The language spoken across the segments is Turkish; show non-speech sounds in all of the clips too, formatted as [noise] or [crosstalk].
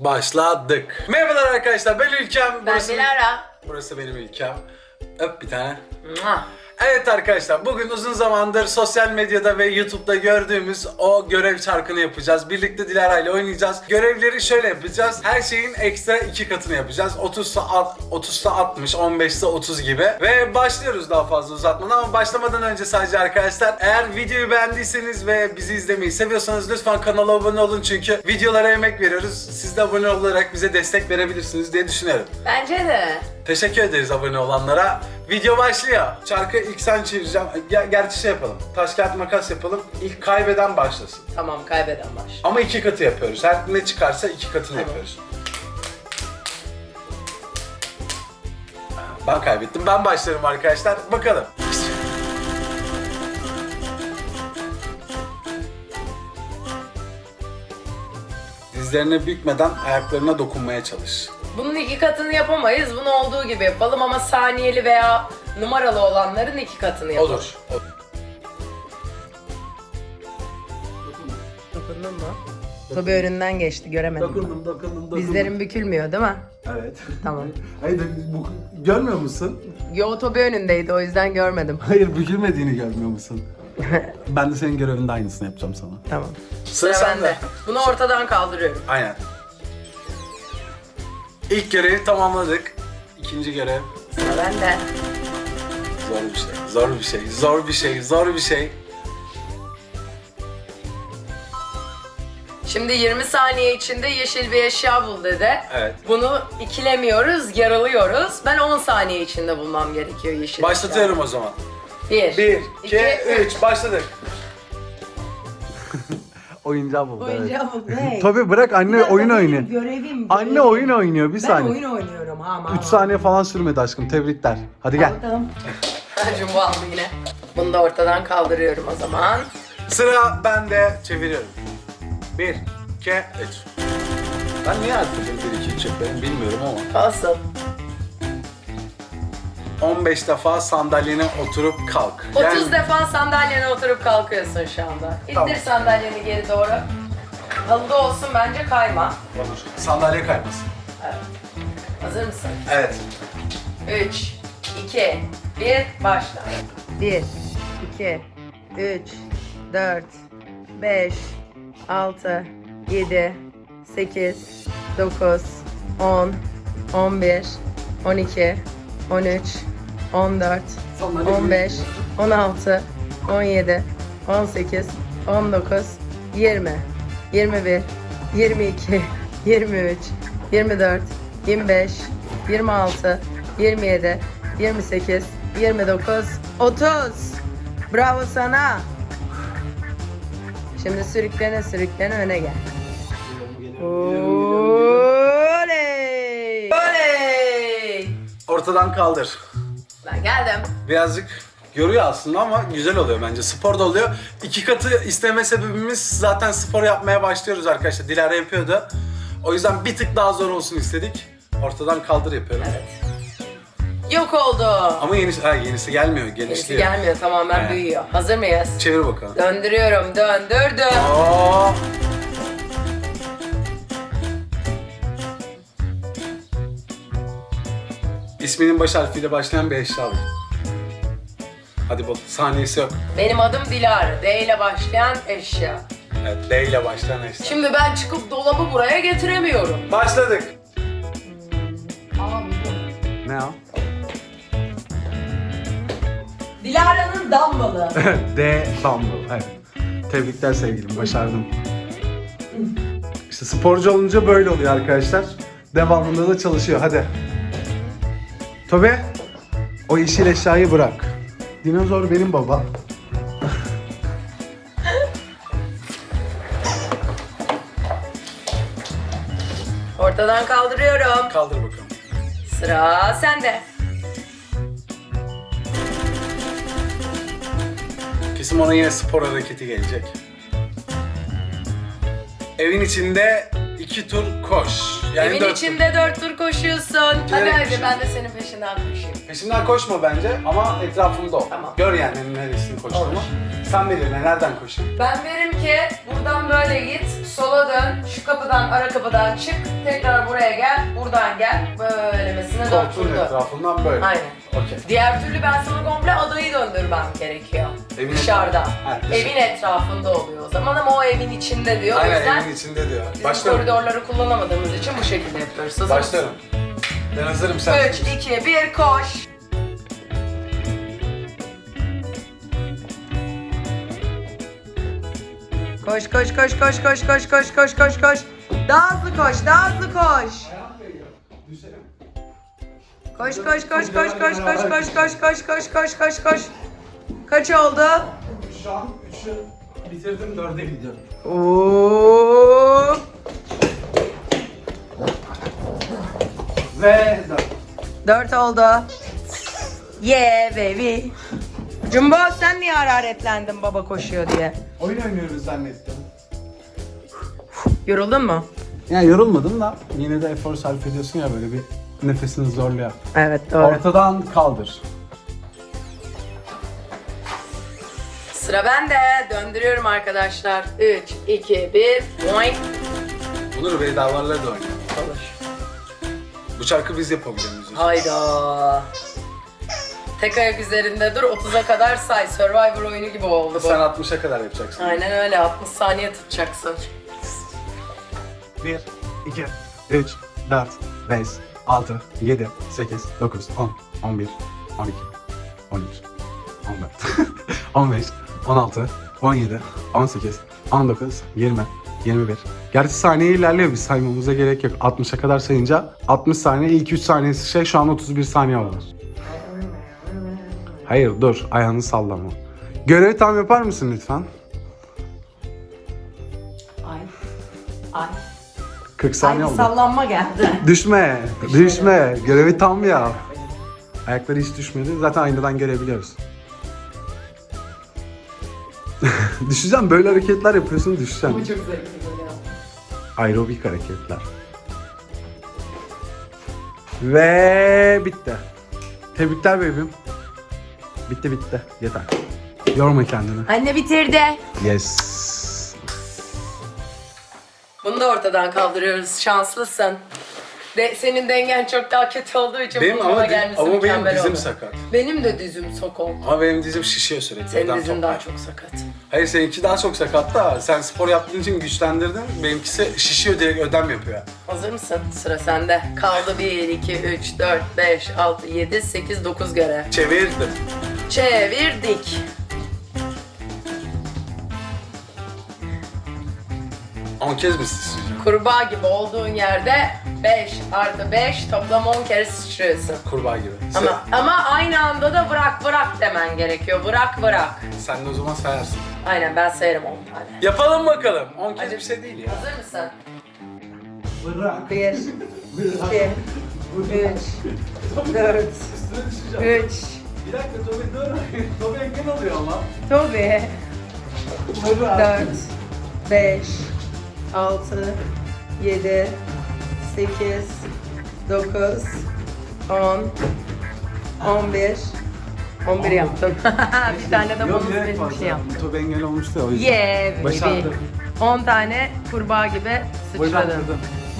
Başladık. Merhabalar arkadaşlar ben Ülkem. Ben Burası, Dilara. burası benim Ülkem. Öp bir tane. Mua. Evet arkadaşlar bugün uzun zamandır sosyal medyada ve YouTube'da gördüğümüz o görev çarkını yapacağız. Birlikte Dilara ile oynayacağız. Görevleri şöyle yapacağız. Her şeyin ekstra iki katını yapacağız. 30'sa alt- 30'sa 60, 15'se 30 gibi. Ve başlıyoruz daha fazla uzatmadan ama başlamadan önce sadece arkadaşlar eğer videoyu beğendiyseniz ve bizi izlemeyi seviyorsanız lütfen kanala abone olun çünkü videolara emek veriyoruz. Siz de abone olarak bize destek verebilirsiniz diye düşünüyorum. Bence de. Teşekkür ederiz abone olanlara. Video başlıyor. Çarkı ilk sen çevireceğim. Ger- gerçi şey yapalım. Taş kağıt makas yapalım. İlk kaybeden başlasın. Tamam kaybeden baş. Ama iki katı yapıyoruz. Her ne çıkarsa iki katını Tamam. yapıyoruz. Ben kaybettim. Ben başlarım arkadaşlar. Bakalım. Dizlerine bükmeden ayaklarına dokunmaya çalış. Bunun iki katını yapamayız. Bunu olduğu gibi yapalım ama saniyeli veya numaralı olanların iki katını yapalım. Olur. Olur. Dokundun mu? Tabii önünden geçti göremedim. Dokundum, dokundum, dokundum. Dizlerim bükülmüyor değil mi? Evet. Tamam. [laughs] Hayır, bu, görmüyor musun? Yo Tobi önündeydi o yüzden görmedim. Hayır, bükülmediğini görmüyor musun? ben de senin görevinde aynısını yapacağım sana. Tamam. Sıra Sıra sende. bende. Bunu ortadan kaldırıyorum. Aynen. İlk görevi tamamladık. İkinci görev Sıra bende. zor bir şey. Zor bir şey. Zor bir şey. Zor bir şey. Şimdi 20 saniye içinde yeşil bir eşya bul dedi. Evet. Bunu ikilemiyoruz, yaralıyoruz. Ben 10 saniye içinde bulmam gerekiyor yeşil Başlatıyorum o zaman. eşya. 1, 1, 2, 3. Başladık. Oyuncağı buldu Oyuncağı bul. Ne? Tabii bırak anne Bir dakika, oyun benim oynuyor. Görevim, Anne oyun oynuyor bir Ben saniye. oyun oynuyorum ha ama. 3 saniye falan sürmedi aşkım. Tebrikler. Hadi gel. Bakalım. Jumbo aldı yine. Bunu da ortadan kaldırıyorum o zaman. Sıra bende. Çeviriyorum. 1, 2, 3. Ben niye artık 1, 2, 3 yapıyorum bilmiyorum ama. Olsun. 15 defa sandalyene oturup kalk. 30 Yani- defa sandalyene oturup kalkıyorsun şu anda. İttir Tamam. sandalyeni geri doğru. Halıda olsun bence kayma. Olur. Sandalye kaymasın. Evet. Hazır mısın? Evet. 3, 2, 1, başla. 1, 2, 3, 4, 5, 6, 7, 8, 9, 10, 11, 12, 13, 14, 15, 16, 17, 18, 19, 20, 21, 22, 23, 24, 25, 26, 27, 28, 29, 30. Bravo sana. Şimdi sürüklene sürüklene öne gel. Oley! Oley! Ortadan kaldır. Ben geldim. Birazcık yoruyor aslında ama güzel oluyor bence. Spor da oluyor. İki katı isteme sebebimiz zaten spor yapmaya başlıyoruz arkadaşlar. Dilara yapıyordu. O yüzden bir tık daha zor olsun istedik. Ortadan kaldır yapıyorum. Yok oldu. Ama yenisi, ha, yenisi gelmiyor, genişliyor. gelmiyor tamamen Evet. büyüyor. Hazır mıyız? Çevir bakalım. Döndürüyorum döndürdüm. Oo. İsminin baş harfiyle başlayan bir eşya al. Hadi bul. Saniyesi yok. Benim adım Dilara. D ile başlayan eşya. Evet, D ile başlayan eşya. Şimdi ben çıkıp dolabı buraya getiremiyorum. Başladık. Buldum. Ne o? Dilara'nın dambalı. [laughs] D Dumble. Evet. Tebrikler sevgilim. Başardım. İşte sporcu olunca böyle oluyor arkadaşlar. Devamında da çalışıyor. Hadi. Tobe. O yeşil eşyayı bırak. Dinozor benim baba. Ortadan kaldırıyorum. Kaldır bakalım. Sıra sende. Kesin ona yine spor hareketi gelecek. Evin içinde iki tur koş. Yani Evin dört içinde dört tur koşuyorsun. Hadi hadi koşuyorum. ben de senin peşinden koşayım. tur. Peşimden koşma bence ama etrafımda ol. Tamam. Gör yani neresini koştuğumu. Olur. Sen belirle nereden koşayım. Ben derim ki buradan böyle git, sola dön, şu kapıdan, ara kapıdan çık, tekrar buraya gel, buradan gel, böylemesine dört Koltuğun turdu. etrafından böyle. Aynen. Okey. Diğer türlü ben sana komple adayı döndürmem gerekiyor. Evin Dışarıda. Ha, dışarı. evin etrafında oluyor o zaman ama o evin içinde diyor. o Aynen yüzden evin içinde diyor. bizim koridorları kullanamadığımız için bu şekilde yapıyoruz. Hazır Başlıyorum. Ben hazırım sen. 3, 2, 1, koş. Koş koş koş koş koş koş koş koş koş koş. Daha hızlı koş, daha hızlı koş. Koş koş koş koş koş koş koş koş koş koş koş koş koş. Kaç oldu? Şu an 3'ü bitirdim 4'e gidiyorum. Oo. Ve 4. Dört oldu. Yeah baby. Jumbo sen niye hararetlendin baba koşuyor diye? Oyun oynuyoruz zannettim. Yoruldun mu? Ya yorulmadım da yine de efor sarf ediyorsun ya böyle bir nefesini zorluyor. Evet doğru. Ortadan kaldır. Sıra bende. Döndürüyorum arkadaşlar. 3, 2, 1. Boing. Bunları vedalarla da oynayalım. Olur. Bu şarkı biz yapabiliyor muyuz? Hayda. Tek ayak üzerinde dur 30'a kadar say. Survivor oyunu gibi oldu bu. Sen 60'a kadar yapacaksın. Aynen öyle 60 saniye tutacaksın. 1, 2, 3, 4, 5, 6, 7, 8, 9, 10, 11, 12, 13, 14, 15, 16, 17, 18, 19, 20, 21. Gerçi saniye ilerliyor biz saymamıza gerek yok. 60'a kadar sayınca 60 saniye ilk 3 saniyesi şey şu an 31 saniye oldu. Hayır dur ayağını sallama. Görevi tam yapar mısın lütfen? 40 saniye Ay oldu. sallanma geldi. [laughs] Düşme, düşme. Görevi tam ya. Ayakları hiç düşmedi. Zaten aynadan görebiliyoruz. [laughs] Düşeceğim böyle hareketler yapıyorsun düşeceğim. Bu çok zevkli böyle. Aerobik hareketler. Ve bitti. Tebrikler bebeğim. Bitti bitti. Yeter. Yorma kendini. Anne bitirdi. Yes. Bunu da ortadan kaldırıyoruz. Şanslısın. De, senin dengen çok daha kötü olduğu için Benim ama, ama benim dizim oldu. sakat. Benim de dizim sokol. Ama benim dizim şişiyor sürekli. Senin dizin toplar. daha çok sakat. Hayır seninki daha çok sakat da sen spor yaptığın için güçlendirdin. Benimkisi şişiyor direkt ödem yapıyor. Hazır mısın? Sıra sende. Kaldı 1, 2, 3, 4, 5, 6, 7, 8, 9 görev. Çevirdim. Çevirdik. On kez mi sıçrayacağım? Kurbağa gibi olduğun yerde 5 artı 5 toplam 10 kere sıçrıyorsun. Kurbağa gibi. Ama, ama aynı anda da bırak bırak demen gerekiyor. Bırak bırak. Sen, sen de o zaman sayarsın. Aynen ben sayarım 10 tane. Yapalım bakalım. 10 kez Hadi. bir şey değil ya. Hazır mısın? Bırak. 1, 2, 3, 4, 3, Bir dakika Tobi dur. Tobi engel oluyor ama. Tobi. 4, 5, 6, 7, 8, 9, 10, 11, 11 yaptım. [laughs] bir tane de bonus bir şey yaptım. Tobi engel olmuştu ya o yüzden. Yeah baby. Başardım. 10 tane kurbağa gibi sıçradım.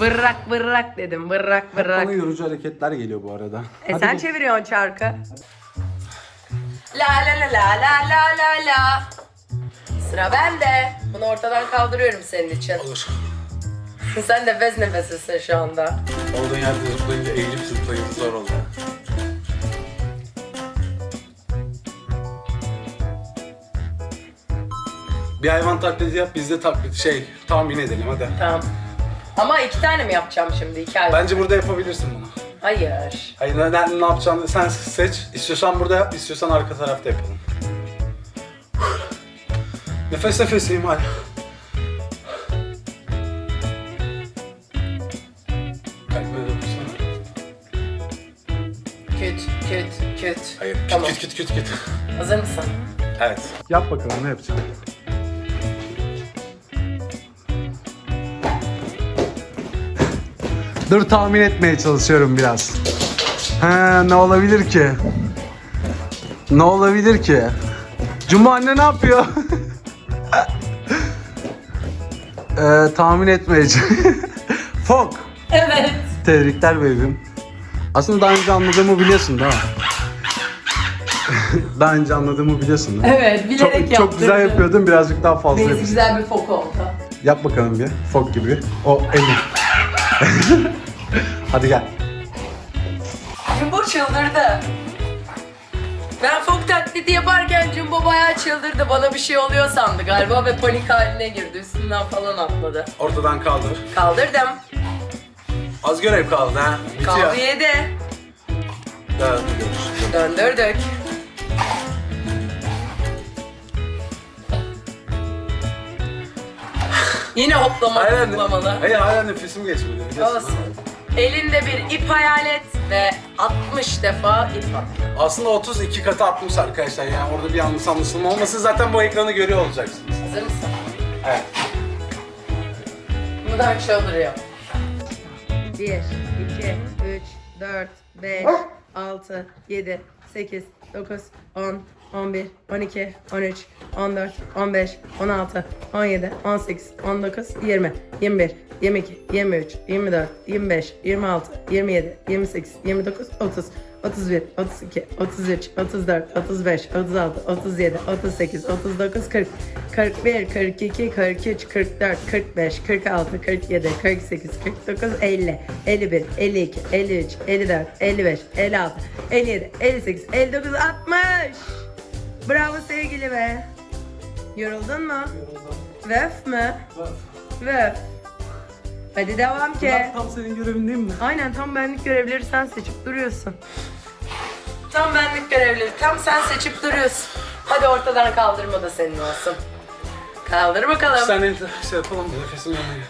Vırrak vırrak dedim. Vırrak vırrak. Bana yorucu hareketler geliyor bu arada. E Hadi sen git. çeviriyorsun çarkı. La la la la la la la la. Sıra bende. Bunu ortadan kaldırıyorum senin için. Olur. [laughs] Sen nefes nefesesin şu anda. Olduğun yerde zıplayınca eğilip zıplayınca zor oldu. Bir hayvan taklidi yap, biz de taklit şey tahmin edelim hadi. Tamam. Ama iki tane mi yapacağım şimdi? İki ay. Bence burada yapabilirsin bunu. Hayır. Hayır ne, ne, ne yapacağını sen seç. İstiyorsan burada yap, istiyorsan arka tarafta yapalım. Nefes nefeseyim hala. Küt küt küt. Hayır, küt Tamam. küt küt küt küt. Hazır mısın? Evet. Yap bakalım ne yapacaksın? Dur tahmin etmeye çalışıyorum biraz. He ne olabilir ki? Ne olabilir ki? Cuma anne ne yapıyor? [laughs] ee, tahmin etmeye çalışıyorum. [laughs] Fok. Evet. Tebrikler bebeğim. Aslında daha önce anladığımı biliyorsun değil mi? [laughs] daha önce anladığımı biliyorsun değil mi? Evet bilerek Çok, çok güzel yapıyordun birazcık daha fazla Neyse yapıyorsun. güzel bir fok oldu. Yap bakalım bir fok gibi. O elin. [laughs] Hadi gel. Jumbo çıldırdı. Ben fok taklidi yaparken Jumbo bayağı çıldırdı. Bana bir şey oluyor sandı galiba ve panik haline girdi. Üstünden falan atladı. Ortadan kaldır. Kaldırdım. Az görev kaldı ha. Bitiyor. Kaldı yedi. Görüşürüz. Döndürdük. Yine hoplamalı Hala, zıplamalı. hayır hala nefesim geçmedi. biliyorsun Olsun. ha. Elinde bir ip hayal et ve 60 defa ip at. Aslında 32 katı atmış arkadaşlar yani orada bir yanlış anlaşılma olmasın zaten bu ekranı görüyor olacaksınız. Hazır mısın? Evet. Buradan çıldırıyor. 1, 2, 3, 4, 5, 6, 7, 8, 9, 10, 11, 12, 13, 14, 15, 16, 17, 18, 19, 20, 21, 22, 23, 24, 25, 26, 27, 28, 29, 30, 31, 32, 33, 34, 35, 36, 37, 38, 39, 40, 41, 42, 43, 44, 45, 46, 47, 48, 49, 50, 51, 52, 53, 54, 55, 56, 57, 58, 59, 60. Bravo sevgili be. Yoruldun mu? Vöf mü? Vöf. Hadi devam ki. Tam senin görevin değil mi? Aynen tam benlik görevleri sen seçip duruyorsun. Tam benlik görevleri. Tam sen seçip duruyorsun. Hadi ortadan kaldırma da senin olsun. Kaldır bakalım. saniye şey yapalım da nefesim yanıyor.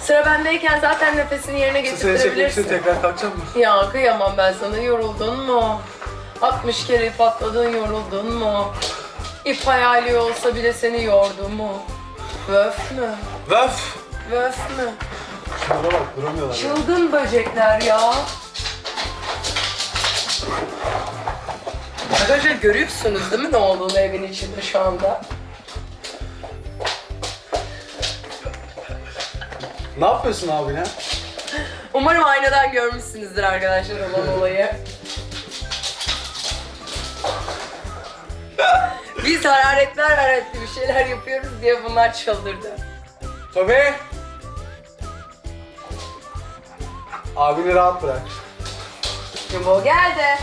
Sıra bendeyken zaten nefesini yerine Seni çekmek için getirebilirsin. tekrar kalkacak mı? Ya kıyamam ben sana. Yoruldun mu? 60 kere ip atladın yoruldun mu? İp hayali olsa bile seni yordu mu? Vöf mü? Vöf! Vöf mü? Şunlara bak duramıyorlar. ya. Çılgın böcekler ya. Arkadaşlar görüyorsunuz değil mi ne olduğunu evin içinde şu anda? Ne yapıyorsun abi ya? Umarım aynadan görmüşsünüzdür arkadaşlar olan olayı. Biz hararetler hararetli bir şeyler yapıyoruz diye bunlar çıldırdı. Tobi! Abini rahat bırak. Jumbo geldi.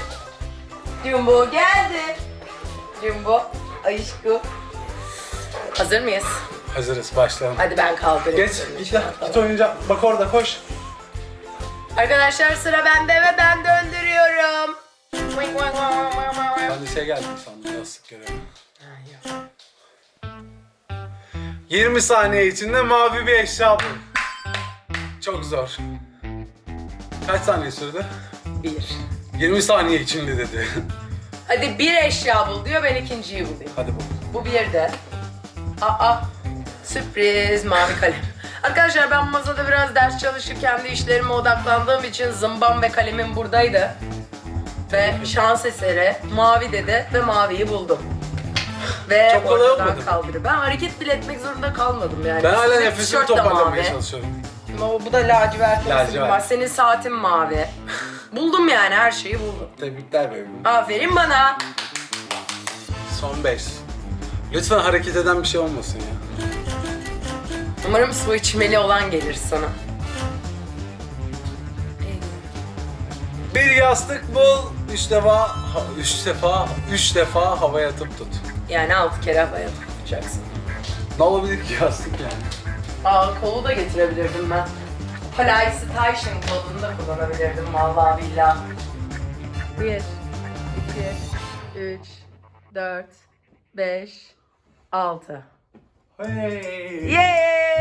Jumbo geldi. Jumbo, aşkım. Hazır mıyız? Hazırız başlayalım. Hadi ben kaldırayım. Geç git lan git oyuncak. Bak orada koş. Arkadaşlar sıra bende ve ben döndürüyorum. Ben de şey geldi sandım yastık görevi. 20 saniye içinde mavi bir eşya bul. Çok zor. Kaç saniye sürdü? Bir. 20 saniye içinde dedi. Hadi bir eşya bul diyor ben ikinciyi bulayım. Hadi bul. Bu bir de. Aa sürpriz mavi kalem. Arkadaşlar ben masada biraz ders çalışıp kendi işlerime odaklandığım için zımbam ve kalemim buradaydı. Ve şans eseri mavi dedi ve maviyi buldum. Ve Çok kolay olmadı mı? kaldırdı. Ben hareket bile etmek zorunda kalmadım yani. Ben hala Üstündeki nefesimi tişört de toparlamaya mavi. çalışıyorum. Ama bu da lacivert olsun Lacivert. Senin saatin mavi. Buldum yani her şeyi buldum. Tebrikler bebeğim. Aferin bana. Son 5. Lütfen hareket eden bir şey olmasın ya. Umarım su içmeli olan gelir sana. Bir yastık bul. Üç defa, ha- üç defa, üç defa havaya atıp tut. Yani altı kere havaya tutacaksın. Ne olabilir ki yastık yani? Aa kolu da getirebilirdim ben. PlayStation kodunu da kullanabilirdim vallahi billahi. 1, 2, 3, 4, 5, 6. Hey. Yay!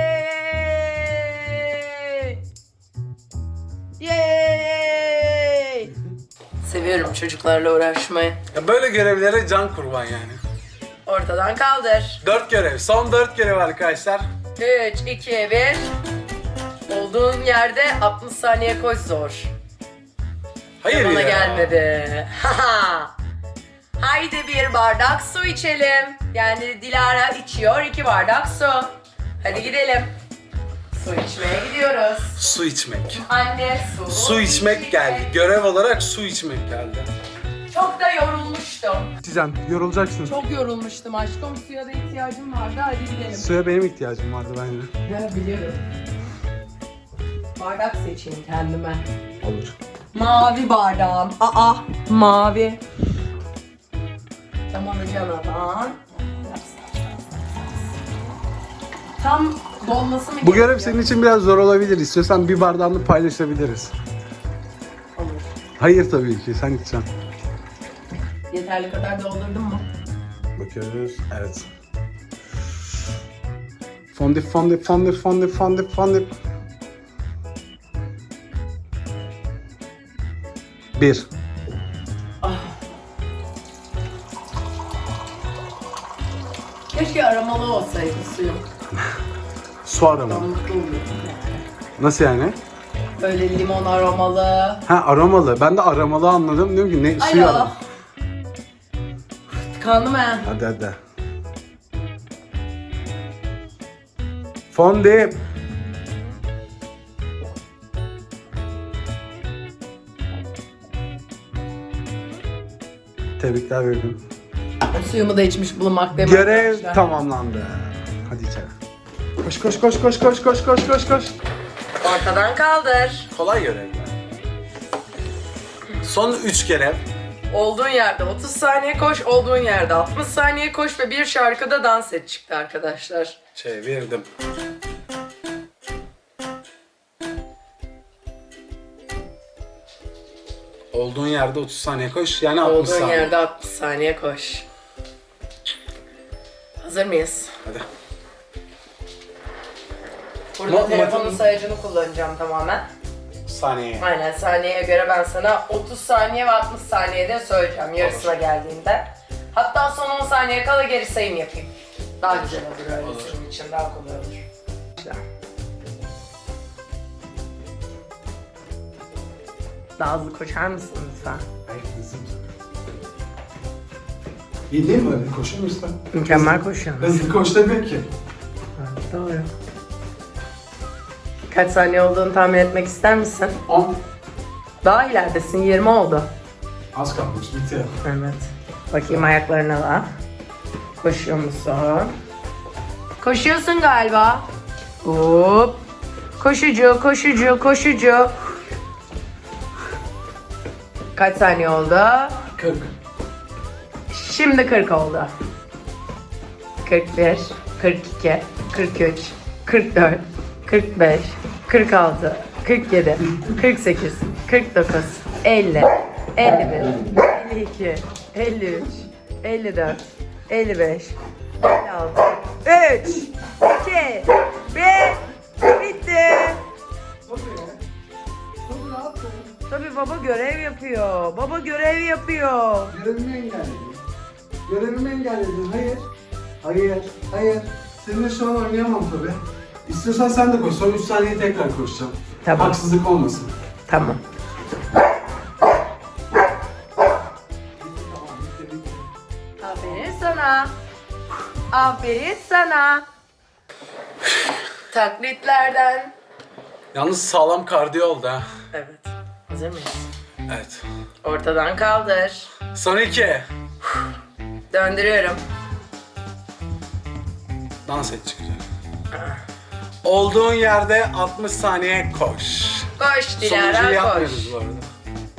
Yay! Seviyorum çocuklarla uğraşmayı. Ya böyle görevlere can kurban yani. Ortadan kaldır. Dört görev. Son dört görev arkadaşlar. 3, 2, 1. Olduğun yerde 60 saniye koş zor. Hayır Bana ya. gelmedi. Haha. [laughs] Haydi bir bardak su içelim. Yani Dilara içiyor iki bardak su. Hadi gidelim. Su içmeye gidiyoruz. Su içmek. Anne su. Su içmek geldi. Görev olarak su içmek geldi. Çok da yorulmuştum. İçeceğim. Yorulacaksın. Çok yorulmuştum aşkım. Suya da ihtiyacım vardı. Hadi gidelim. Suya benim ihtiyacım vardı bence. Ya biliyorum. Bardak seçeyim kendime. Olur. Mavi bardağım. Aa, mavi. Tam alacağım adam. Tam dolması mı Bu görev gerekiyor? senin için biraz zor olabilir. İstiyorsan bir bardağını paylaşabiliriz. Olur. Hayır tabii ki. Sen içeceksin. Yeterli kadar doldurdun mu? Bakıyoruz. Evet. Fondip fondip fondip fondip fondip fondip. Bir. Keşke aromalı olsaydı suyum. [laughs] Su Ben arama. mutlu olurdum. Nasıl yani? Böyle limon aromalı. Ha aromalı. Ben de aramalı anladım. Diyorum ki ne suyu arama. Tıkandım ben. Hadi hadi. Fondip. Tebrikler verdim. Suyumu da içmiş bulunmaktayım Görev arkadaşlar. tamamlandı. Hadi içeri. Koş koş koş koş koş koş koş koş koş. Ortadan kaldır. Kolay görevler. Son 3 görev. Olduğun yerde 30 saniye koş, olduğun yerde 60 saniye koş ve bir şarkıda dans et çıktı arkadaşlar. Çevirdim. Olduğun yerde 30 saniye koş. Yani 60 Olduğun saniye. yerde 60 saniye koş. Hazır mıyız? Hadi. Burada Ma- telefonun sayacını kullanacağım tamamen. Saniye. Aynen saniyeye göre ben sana 30 saniye ve 60 saniyede söyleyeceğim yarısına geldiğinde. Hatta son 10 saniye kala geri sayım yapayım. Daha güzel olur öyle senin için daha kolay olur. Daha hızlı koşar mısın lütfen? İyi değil mi öyle? Koşur musun? Mükemmel koşuyorsun. Hızlı koş demek ki. Doğru. Kaç saniye olduğunu tahmin etmek ister misin? 10. Daha ileridesin 20 oldu. Az kalmış bitiyor. Evet. Bakayım ayaklarına da. Koşuyor musun? Koşuyorsun galiba. Hop. Koşucu, koşucu, koşucu. Kaç saniye oldu? 40. Şimdi 40 oldu. 41, 42, 43, 44, 45, 46, 47, 48, 49, 50, 51, 52, 53, 54, 55, 56, 3, 2, 1, bitti. Tabii baba görev yapıyor. Baba görev yapıyor. Görevimi engelledin. Görevimi engelledin. Hayır. Hayır. Hayır. Seninle şu an oynayamam tabii. İstiyorsan sen de koş. Son 3 saniye tekrar koşacağım. Tamam. Haksızlık olmasın. Tamam. Aferin sana. Aferin sana. Taklitlerden. Yalnız sağlam kardiyo oldu ha. Evet. Hazır mıyız? Evet. Ortadan kaldır. Son 2. Döndürüyorum. Dans et çıkacak. Olduğun yerde 60 saniye koş. Koş Sonuncuyu Dilara koş. yapmıyoruz bu arada.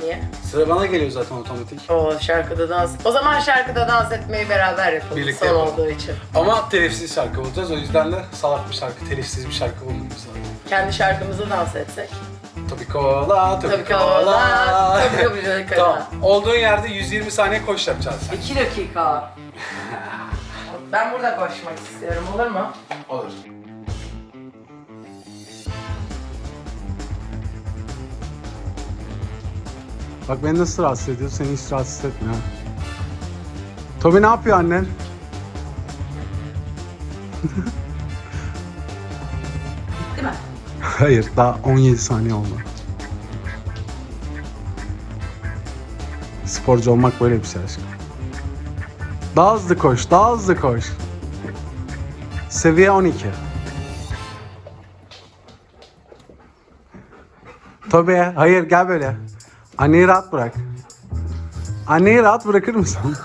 Niye? Sıra bana geliyor zaten otomatik. O şarkıda dans. O zaman şarkıda dans etmeyi beraber yapalım. Birlikte son yapalım. olduğu için. Ama telifsiz şarkı bulacağız. O yüzden de salak bir şarkı, telifsiz bir şarkı bulmamız lazım. Kendi şarkımızı dans etsek. Tabii kola, tabii, Tabii kola. kola, tabii kola. Tamam. Olduğun yerde 120 saniye koş yapacağız sen. 2 dakika. [laughs] Ben burada koşmak istiyorum olur mu? Olur. Bak beni nasıl rahatsız ediyor, seni hiç rahatsız etmiyor. Tobi ne yapıyor annen? Değil mi? Hayır daha 17 saniye oldu. Sporcu olmak böyle bir şey aşkım. Daha hızlı koş, daha hızlı koş. Seviye 12. Tobi, hayır gel böyle. Anneyi rahat bırak. Anneyi rahat bırakır mısın?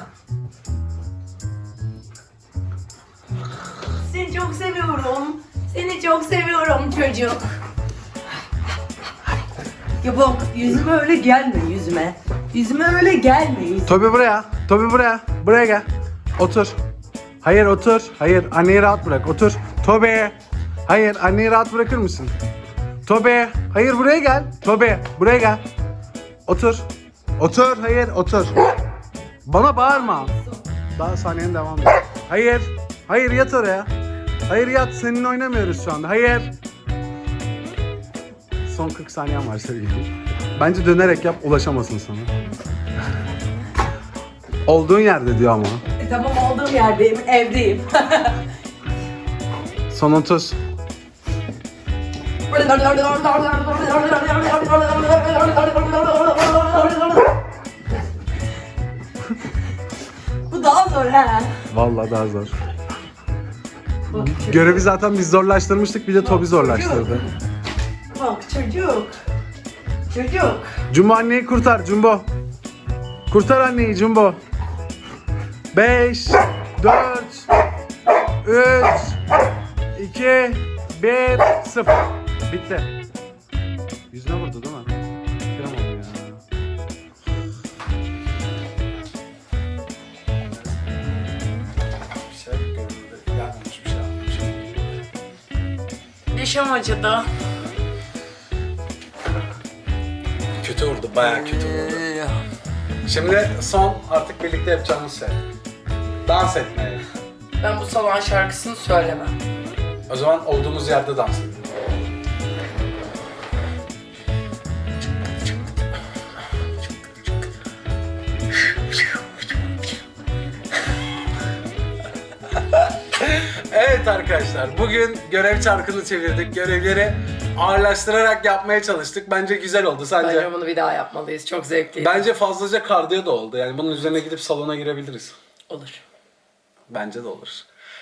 Ya bak yüzüme öyle gelme yüzüme. Yüzüme öyle gelme yüzüme. Tobi buraya. Tobi buraya. Buraya gel. Otur. Hayır otur. Hayır anneyi rahat bırak. Otur. Tobi. Hayır anneyi rahat bırakır mısın? Tobi. Hayır buraya gel. Tobi buraya gel. Otur. Otur. Hayır otur. Bana bağırma. Daha saniyen devam et. Hayır. Hayır yat oraya. Hayır yat. Seninle oynamıyoruz şu anda. Hayır. Son 40 saniyen var sevgilim. Bence dönerek yap ulaşamasın sana. Olduğun yerde diyor ama. E, tamam olduğum yerdeyim, evdeyim. [laughs] Son 30. Bu daha zor ha. Vallahi daha zor. Görevi zaten biz zorlaştırmıştık bir de Tobi zorlaştırdı. Bak çocuk. Çocuk. Jumbo anneyi kurtar Jumbo. Kurtar anneyi Jumbo. 5 4 3 2 1 0 Bitti. Yüzüne vurdu değil mi? Ya. Bir şey şey. Dişim acıdı. Kötü vurdu, bayağı kötü vurdu. Şimdi son artık birlikte yapacağımız şey. Dans etmeye. Ben bu salon şarkısını söylemem. O zaman olduğumuz yerde dans edelim. Evet arkadaşlar, bugün görev çarkını çevirdik. Görevleri ağırlaştırarak yapmaya çalıştık. Bence güzel oldu. Sence? Bence bunu bir daha yapmalıyız. Çok zevkliydi. Bence fazlaca kardiyo da oldu. Yani bunun üzerine gidip salona girebiliriz. Olur. Bence de olur.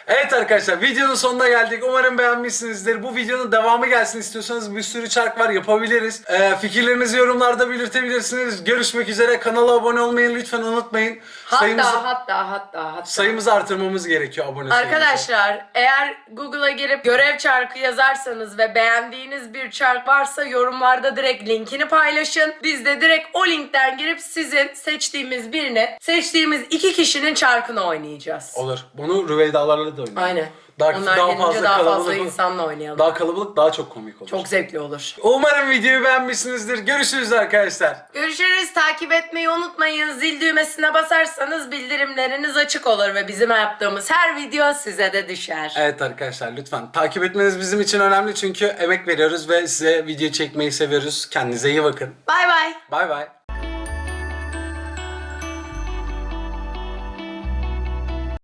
Evet arkadaşlar videonun sonuna geldik. Umarım beğenmişsinizdir. Bu videonun devamı gelsin istiyorsanız bir sürü çark var yapabiliriz. Ee, fikirlerinizi yorumlarda belirtebilirsiniz. Görüşmek üzere. Kanala abone olmayı lütfen unutmayın. Hatta Sayımızı, hatta hatta hatta. sayımızı artırmamız gerekiyor abone sayımızı. Arkadaşlar eğer Google'a girip görev çarkı yazarsanız ve beğendiğiniz bir çark varsa yorumlarda direkt linkini paylaşın. Biz de direkt o linkten girip sizin seçtiğimiz birini, seçtiğimiz iki kişinin çarkını oynayacağız. Olur. Bunu Rüveydalarla da oynayalım. Aynen. Daha, Onlar daha fazla daha fazla insanla oynayalım. Daha kalabalık daha çok komik olur. Çok zevkli olur. Umarım videoyu beğenmişsinizdir. Görüşürüz arkadaşlar. Görüşürüz. Takip etmeyi unutmayın. Zil düğmesine basarsanız bildirimleriniz açık olur ve bizim yaptığımız her video size de düşer. Evet arkadaşlar lütfen takip etmeniz bizim için önemli çünkü emek veriyoruz ve size video çekmeyi seviyoruz. Kendinize iyi bakın. Bay bay. Bay bay.